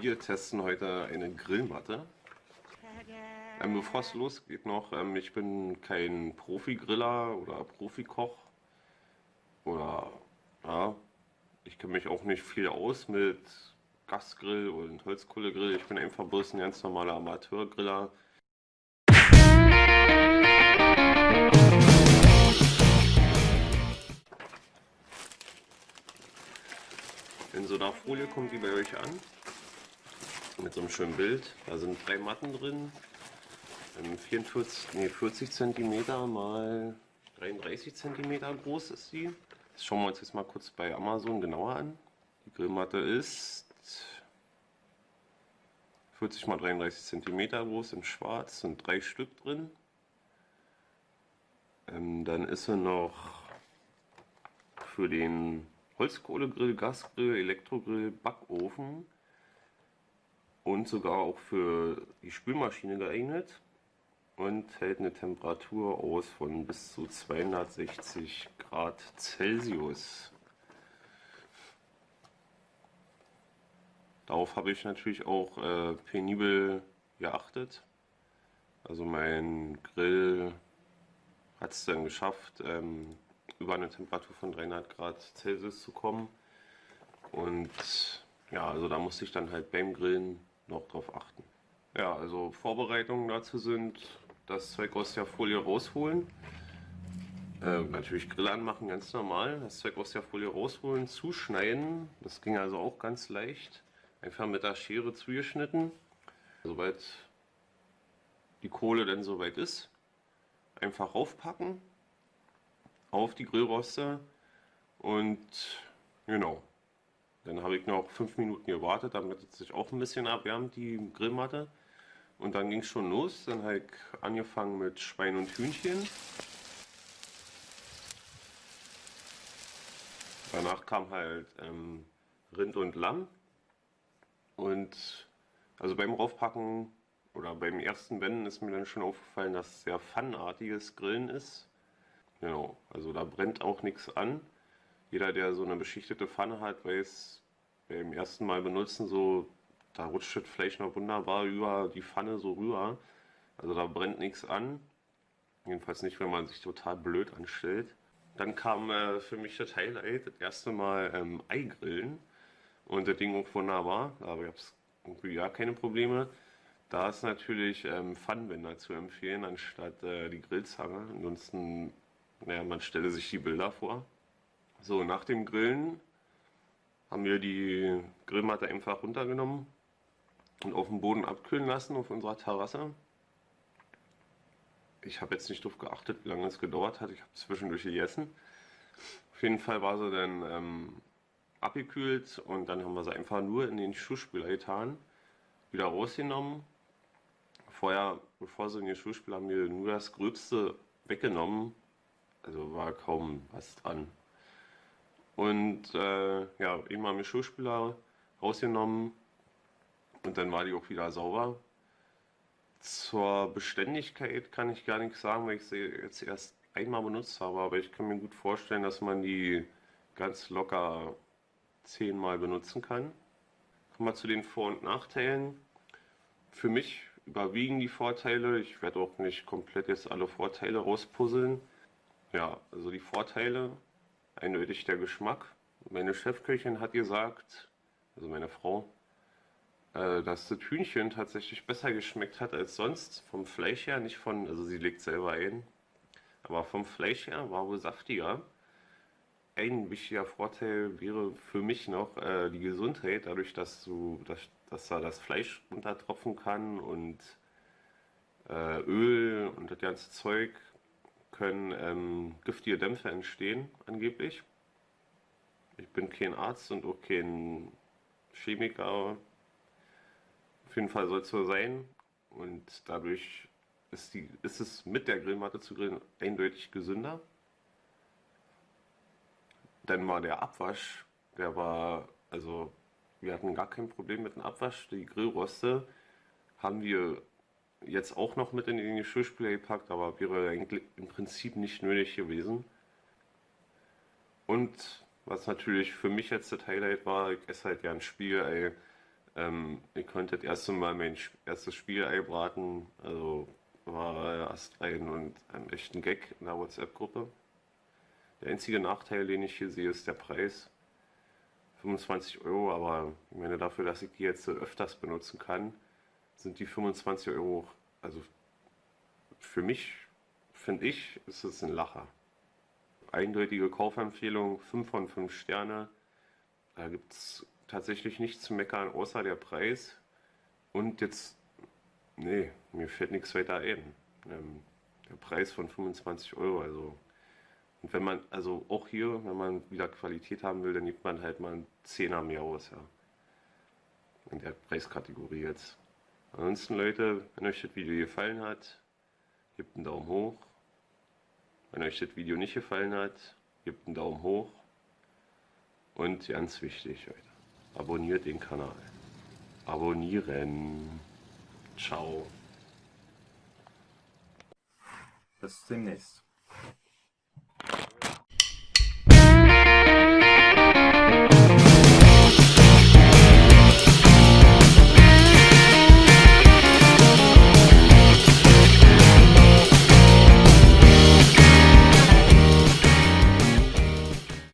Wir testen heute eine Grillmatte. Ähm, bevor es losgeht noch, ähm, ich bin kein Profi-Griller oder Profikoch. Oder, ja, ich kenne mich auch nicht viel aus mit Gasgrill und Holzkohlegrill. Ich bin einfach bloß ein ganz normaler Amateurgriller. In so einer Folie kommt die bei euch an. Mit so einem schönen Bild. Da sind drei Matten drin. 44, nee, 40 cm mal 33 cm groß ist sie. Das schauen wir uns jetzt mal kurz bei Amazon genauer an. Die Grillmatte ist 40 mal 33 cm groß in schwarz, sind drei Stück drin. Ähm, dann ist sie noch für den Holzkohlegrill, Gasgrill, Elektrogrill, Backofen und sogar auch für die Spülmaschine geeignet und hält eine Temperatur aus von bis zu 260 Grad Celsius. Darauf habe ich natürlich auch äh, penibel geachtet. Also mein Grill hat es dann geschafft, ähm, über eine Temperatur von 300 Grad Celsius zu kommen. Und ja, also da musste ich dann halt beim Grillen noch drauf achten. Ja, also Vorbereitungen dazu sind, das Zeug aus der Folie rausholen. Äh, natürlich Grill anmachen, ganz normal. Das Zeug aus der Folie rausholen, zuschneiden. Das ging also auch ganz leicht. Einfach mit der Schere zugeschnitten. Sobald die Kohle dann soweit ist, einfach raufpacken auf die Grillroste und genau. Dann habe ich noch fünf Minuten gewartet, damit es sich auch ein bisschen abwärmt, die Grillmatte. Und dann ging es schon los. Dann habe ich angefangen mit Schwein und Hühnchen. Danach kam halt ähm, Rind und Lamm. Und also beim Raufpacken oder beim ersten Wenden ist mir dann schon aufgefallen, dass es sehr pfannenartiges Grillen ist. Genau, also da brennt auch nichts an. Jeder, der so eine beschichtete Pfanne hat, weiß beim ersten Mal benutzen so, da rutscht das Fleisch noch wunderbar über die Pfanne so rüber. Also da brennt nichts an. Jedenfalls nicht, wenn man sich total blöd anstellt. Dann kam äh, für mich das Highlight, das erste Mal ähm, Eigrillen. Und das Ding auch wunderbar, aber ich habe irgendwie gar keine Probleme. Da ist natürlich ähm, Pfannenwender zu empfehlen, anstatt äh, die Grillzange. Ansonsten naja, man stelle sich die Bilder vor. So, nach dem Grillen haben wir die Grillmatte einfach runtergenommen und auf dem Boden abkühlen lassen auf unserer Terrasse. Ich habe jetzt nicht darauf geachtet, wie lange es gedauert hat. Ich habe zwischendurch gegessen. Auf jeden Fall war sie dann ähm, abgekühlt und dann haben wir sie einfach nur in den Schuhspüler getan, wieder rausgenommen. Vorher, bevor sie in den Schuhspüler haben wir nur das Gröbste weggenommen, also war kaum was dran. Und äh, ja, eben mal mit Schuhspüler rausgenommen und dann war die auch wieder sauber. Zur Beständigkeit kann ich gar nichts sagen, weil ich sie jetzt erst einmal benutzt habe, aber ich kann mir gut vorstellen, dass man die ganz locker zehnmal benutzen kann. Kommen wir zu den Vor- und Nachteilen. Für mich überwiegen die Vorteile. Ich werde auch nicht komplett jetzt alle Vorteile rauspuzzeln. Ja, also die Vorteile, eindeutig der Geschmack. Meine Chefköchin hat gesagt, also meine Frau, äh, dass das Hühnchen tatsächlich besser geschmeckt hat als sonst. Vom Fleisch her, nicht von, also sie legt selber ein, aber vom Fleisch her war wohl saftiger. Ein wichtiger Vorteil wäre für mich noch äh, die Gesundheit, dadurch, dass du, dass, dass da das Fleisch runtertropfen kann und äh, Öl und das ganze Zeug können ähm, giftige Dämpfe entstehen, angeblich. Ich bin kein Arzt und auch kein Chemiker. Auf jeden Fall soll es so sein. Und dadurch ist, die, ist es mit der Grillmatte zu grillen eindeutig gesünder. Dann war der Abwasch, der war, also wir hatten gar kein Problem mit dem Abwasch. Die Grillroste haben wir jetzt auch noch mit in den Geschirrspüler gepackt, aber wäre im Prinzip nicht nötig gewesen. Und was natürlich für mich jetzt das Highlight war, ich esse halt gern Spiegelei, Ähm, ich konnte das erste Mal mein erstes Spiel einbraten. Also war erst ein und ein echten Gag in der WhatsApp-Gruppe. Der einzige Nachteil, den ich hier sehe, ist der Preis. 25 Euro, aber ich meine, dafür, dass ich die jetzt öfters benutzen kann, sind die 25 Euro, also für mich, finde ich, ist es ein Lacher. Eindeutige Kaufempfehlung, 5 von 5 Sterne. Da gibt es tatsächlich nichts zu meckern, außer der Preis. Und jetzt, nee, mir fällt nichts weiter ein. Ähm, der Preis von 25 Euro, also. Und wenn man, also auch hier, wenn man wieder Qualität haben will, dann gibt man halt mal einen Zehner mehr aus, ja. In der Preiskategorie jetzt. Ansonsten, Leute, wenn euch das Video gefallen hat, gebt einen Daumen hoch. Wenn euch das Video nicht gefallen hat, gebt einen Daumen hoch. Und ganz wichtig, Leute, abonniert den Kanal. Abonnieren. Ciao. Bis demnächst.